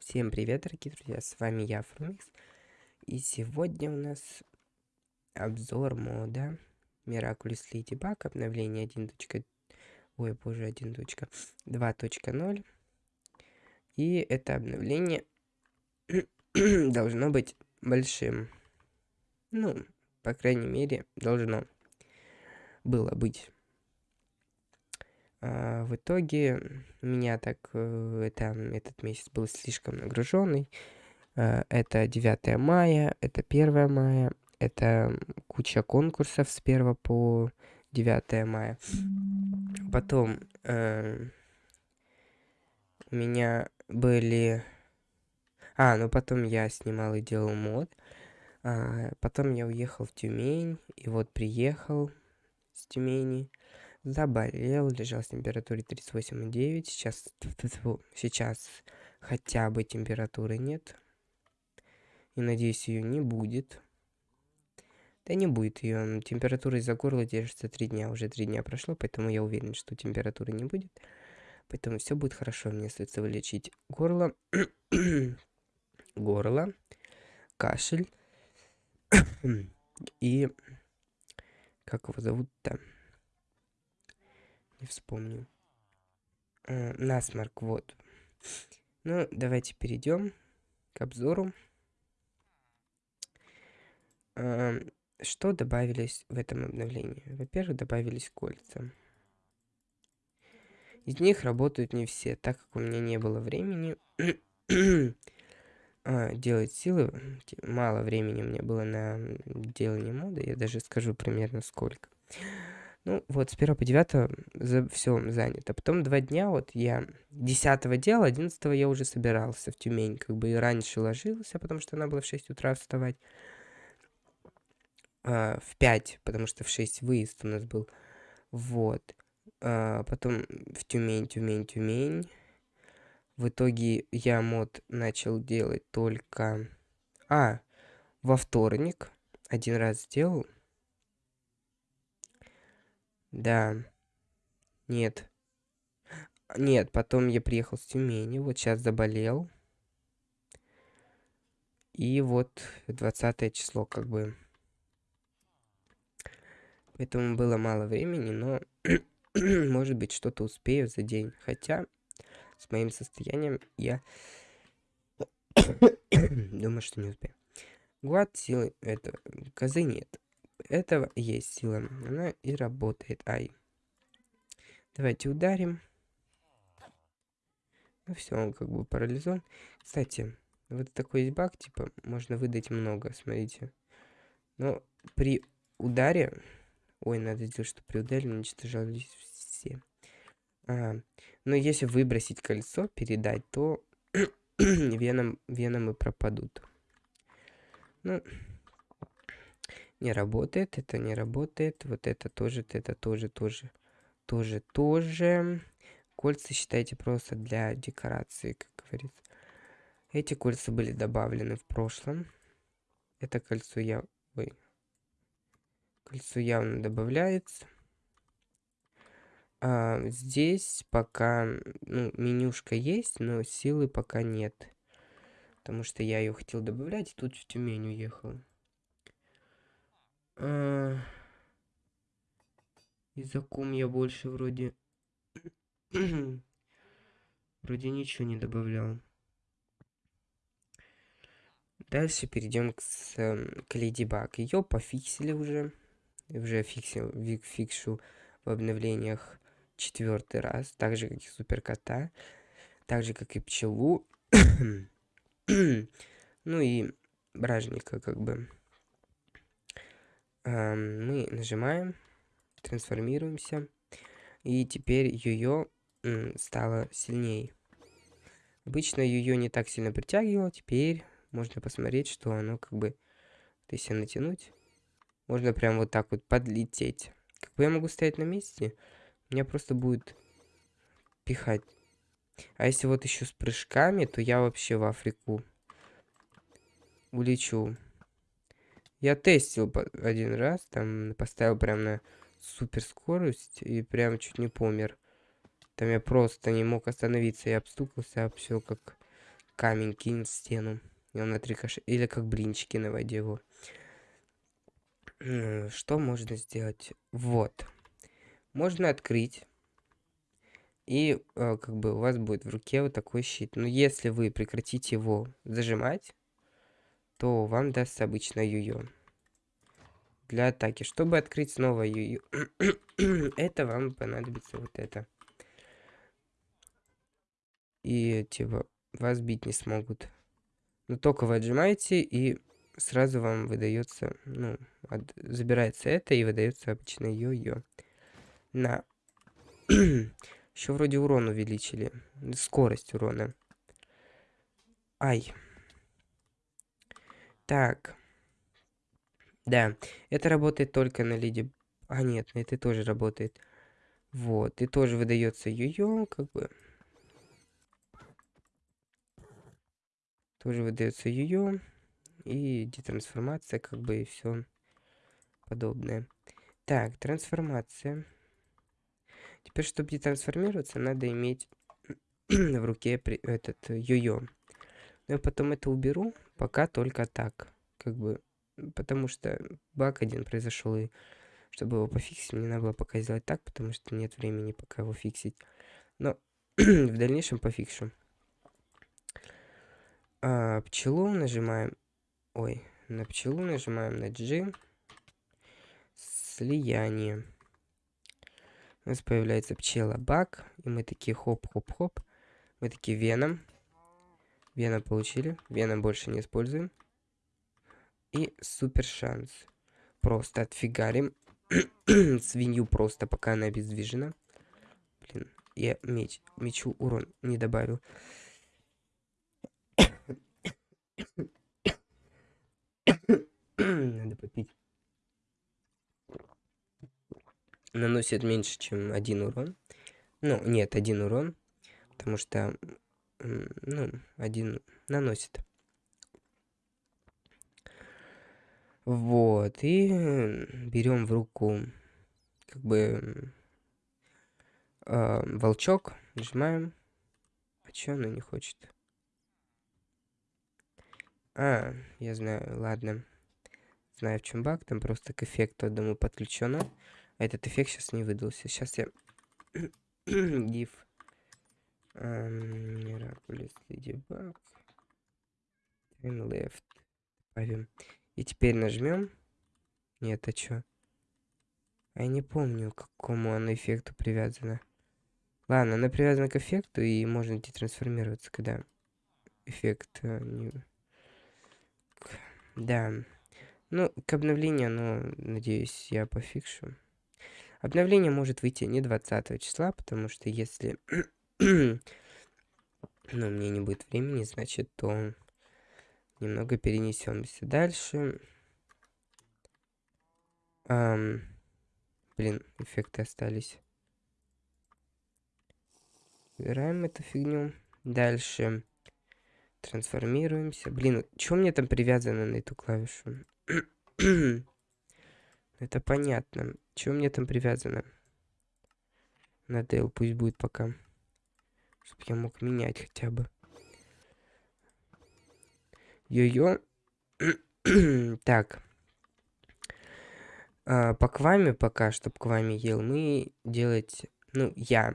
Всем привет, дорогие друзья, с вами я, Фрумикс. И сегодня у нас обзор мода Miraculous Ladybug, обновление 1. Ой, боже, 1.2.0. И это обновление должно быть большим. Ну, по крайней мере, должно было быть. А, в итоге меня так э, это, этот месяц был слишком нагруженный. А, это 9 мая, это 1 мая, это куча конкурсов с 1 по 9 мая. Потом э, у меня были... А, ну потом я снимал и делал мод. А, потом я уехал в Тюмень, и вот приехал с Тюмени заболел, лежал с температурой 38,9. Сейчас, сейчас хотя бы температуры нет. И надеюсь, ее не будет. Да не будет ее. Температура из-за горла держится 3 дня. Уже 3 дня прошло, поэтому я уверен, что температуры не будет. Поэтому все будет хорошо. Мне остается вылечить горло. горло. Кашель. И... Как его зовут-то? Не вспомню. Э, насморк, вот. Ну, давайте перейдем к обзору. Э, что добавились в этом обновлении? Во-первых, добавились кольца. Из них работают не все, так как у меня не было времени а, делать силы. Мало времени у меня было на делание моды, я даже скажу примерно сколько. Ну, вот, с 1 по 9 за все занято. Потом два дня, вот я 10 делал, 11 я уже собирался в Тюмень. Как бы и раньше ложился, потому что она была в 6 утра вставать. А, в 5, потому что в 6 выезд у нас был. Вот. А, потом в Тюмень, Тюмень, Тюмень. В итоге я мод начал делать только... А, во вторник. Один раз сделал. Да. Нет. Нет, потом я приехал с Тюмени, вот сейчас заболел. И вот 20 число как бы. Поэтому было мало времени, но может быть что-то успею за день. Хотя с моим состоянием я думаю, что не успею. Гуат силы это козы нет этого есть сила. Она и работает. Ай. Давайте ударим. Ну все, он как бы парализован. Кстати, вот такой есть баг, типа, можно выдать много, смотрите. Но при ударе... Ой, надо сделать, что при ударе уничтожались все. Ага. Но если выбросить кольцо, передать, то веном, веном и пропадут. Ну, не работает, это не работает, вот это тоже, это тоже, тоже, тоже, тоже. Кольца считайте просто для декорации, как говорится. Эти кольца были добавлены в прошлом. Это кольцо я... Ой. Кольцо явно добавляется. А, здесь пока ну, менюшка есть, но силы пока нет. Потому что я ее хотел добавлять, и тут в Тюмень уехал. А... Языком я больше вроде... вроде ничего не добавлял. Дальше перейдем к, с, к Леди Баг. Ее пофиксили уже. Уже фиксил, фикшу в обновлениях четвертый раз. Так же, как и Суперкота. Так же, как и Пчелу. ну и Бражника, как бы мы нажимаем, трансформируемся, и теперь ее стало сильнее. Обычно ее не так сильно притягивало, теперь можно посмотреть, что оно как бы, если натянуть, можно прям вот так вот подлететь. Как бы я могу стоять на месте, меня просто будет пихать. А если вот еще с прыжками, то я вообще в Африку улечу. Я тестил один раз, там поставил прям на супер скорость и прям чуть не помер. Там я просто не мог остановиться, я обстукался, а все как камень кинет в стену. И он отрикошет. Или как блинчики на воде его. Что можно сделать? Вот. Можно открыть. И э, как бы у вас будет в руке вот такой щит. Но если вы прекратите его зажимать, то вам даст обычно юё для атаки. Чтобы открыть снова юё, это вам понадобится вот это. И типа вас бить не смогут. Но только вы отжимаете и сразу вам выдается, ну, от, забирается это и выдается обычно йо-йо. На. Еще вроде урон увеличили. Скорость урона. Ай. Так. Да, это работает только на лиде... А, нет, это тоже работает. Вот, и тоже выдается йо-йо, как бы... Тоже выдается йо-йо и детрансформация, как бы, и все подобное. Так, трансформация. Теперь, чтобы детрансформироваться, надо иметь в руке этот йо-йо. Но я потом это уберу, пока только так. Как бы, потому что баг один произошел, и чтобы его пофиксить, мне надо было пока сделать так, потому что нет времени пока его фиксить. Но в дальнейшем пофикшу. А, пчелу нажимаем Ой, на пчелу нажимаем на G. Слияние. У нас появляется пчела бак. И мы такие хоп-хоп-хоп. Мы такие веном. Веном получили. Веном больше не используем. И супер шанс. Просто отфигарим. Свинью просто, пока она обездвижена. Блин, я меч, мечу урон не добавил. Надо попить. Наносит меньше, чем один урон. Ну, нет, один урон. Потому что, ну, один наносит. Вот, и берем в руку, как бы, э, волчок, нажимаем. А чё она не хочет? А, я знаю, ладно. Знаю, в чем баг. Там просто к эффекту одному подключено. А этот эффект сейчас не выдался. Сейчас я... Div. Miraculous Ladybug. Turn left. Добавим. И теперь нажмем. Нет, а? А я не помню, к какому оно эффекту привязано. Ладно, она привязана к эффекту, и можно детрансформироваться, когда эффект э, не... Да. Ну, к обновлению, ну, надеюсь, я пофикшу. Обновление может выйти не 20 числа, потому что если... ну, у меня не будет времени, значит, то немного перенесемся дальше. Эм, блин, эффекты остались. Убираем эту фигню. Дальше. Трансформируемся. Блин, что мне там привязано на эту клавишу? Это понятно. Что мне там привязано? На Dell пусть будет пока. Чтобы я мог менять хотя бы. Йо-йо. так. А, по кваме пока, чтобы кваме ел, мы делать... Ну, я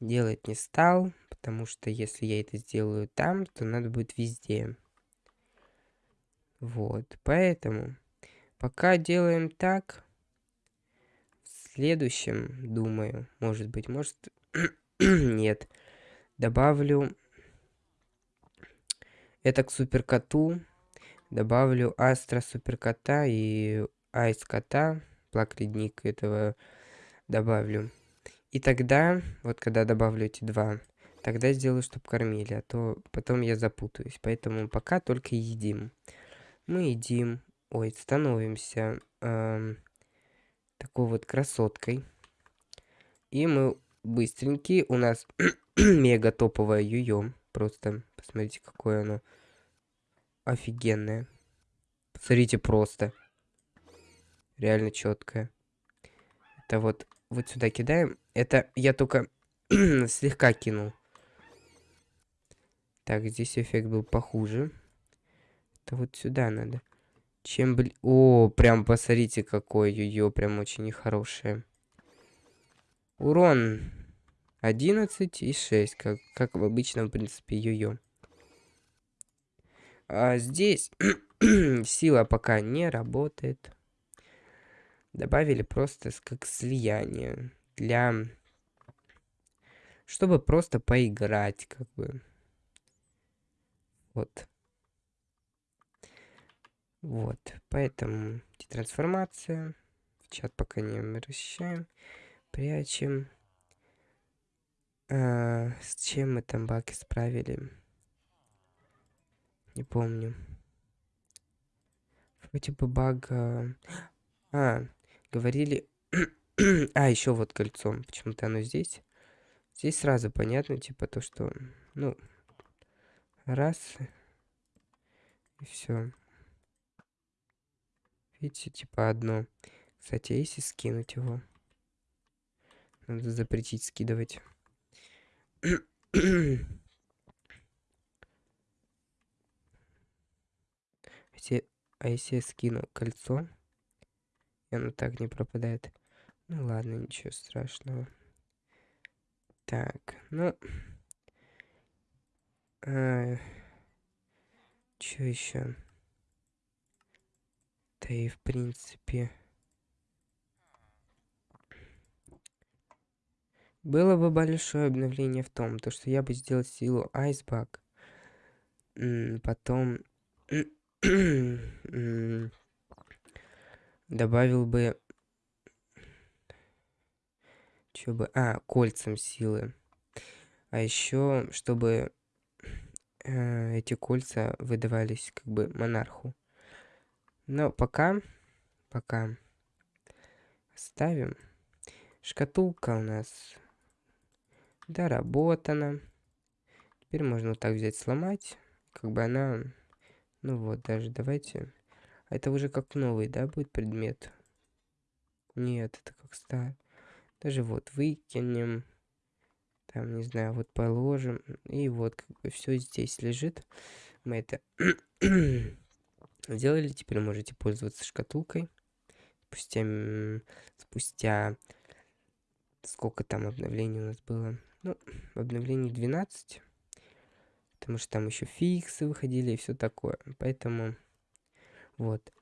делать не стал потому что если я это сделаю там, то надо будет везде. Вот, поэтому пока делаем так. В следующем, думаю, может быть, может... Нет. Добавлю это к суперкоту. Добавлю Астра суперкота и Айс кота. Плак ледник этого добавлю. И тогда, вот когда добавлю эти два, Тогда сделаю, чтобы кормили, а то потом я запутаюсь. Поэтому пока только едим. Мы едим. Ой, становимся эм, такой вот красоткой. И мы быстренькие. У нас мега топовое юё. Просто посмотрите, какое оно офигенное. Посмотрите просто. Реально четкое. Это вот, вот сюда кидаем. Это я только слегка кинул. Так, здесь эффект был похуже. Это вот сюда надо. Чем, блин... О, прям посмотрите, какой ее прям очень нехорошее. Урон 11 и 6, как, как в обычном, в принципе, йо-йо. А здесь сила пока не работает. Добавили просто как слияние для... Чтобы просто поиграть, как бы. Вот. Вот, поэтому трансформация. В чат пока не расчищаем. Прячем. А, с чем мы там баки справили? Не помню. Вроде бы баг... А, говорили... а, еще вот кольцо. Почему-то оно здесь. Здесь сразу понятно, типа, то, что... Ну, раз. И все. Видите, типа одно. Кстати, а если скинуть его? Надо запретить скидывать. если, а если я скину кольцо, и оно так не пропадает? Ну ладно, ничего страшного. Так, ну... А, что еще? Да и в принципе... Было бы большое обновление в том, то что я бы сделал силу Айсбак. Потом добавил бы... Что бы... А, кольцам силы. А еще, чтобы э, эти кольца выдавались как бы монарху. Но пока, пока ставим. Шкатулка у нас доработана. Теперь можно вот так взять, сломать. Как бы она... Ну вот, даже давайте... А это уже как новый, да, будет предмет? Нет, это как старый. Даже вот выкинем. Там, не знаю, вот положим. И вот, как бы все здесь лежит. Мы это сделали. Теперь можете пользоваться шкатулкой. Спустя, спустя сколько там обновлений у нас было? Ну, обновлений 12. Потому что там еще фиксы выходили и все такое. Поэтому, вот.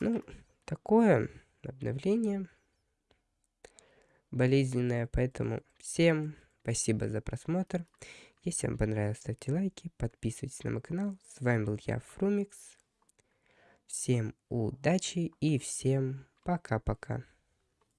Ну, такое обновление болезненное. Поэтому всем спасибо за просмотр. Если вам понравилось, ставьте лайки, подписывайтесь на мой канал. С вами был я, Фрумикс. Всем удачи и всем пока-пока.